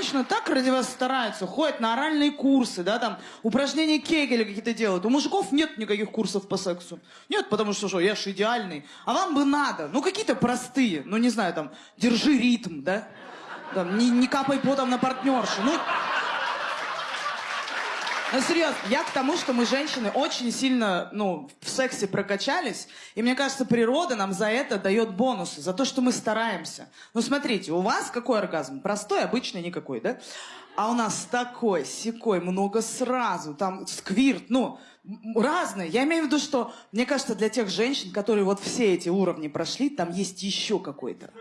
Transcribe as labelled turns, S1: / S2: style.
S1: женщины так ради вас стараются, ходят на оральные курсы, да, там, упражнения Кегеля какие-то делают. У мужиков нет никаких курсов по сексу. Нет, потому что, что, я ж идеальный. А вам бы надо, ну, какие-то простые, ну, не знаю, там, держи ритм, да, там, не, не капай потом на партнершу, ну... Ну, серьезно, я к тому, что мы, женщины, очень сильно, ну, в сексе прокачались, и мне кажется, природа нам за это дает бонусы, за то, что мы стараемся. Ну, смотрите, у вас какой оргазм? Простой, обычный, никакой, да? А у нас такой, секой, много сразу, там сквирт, ну, разные. Я имею в виду, что, мне кажется, для тех женщин, которые вот все эти уровни прошли, там есть еще какой-то.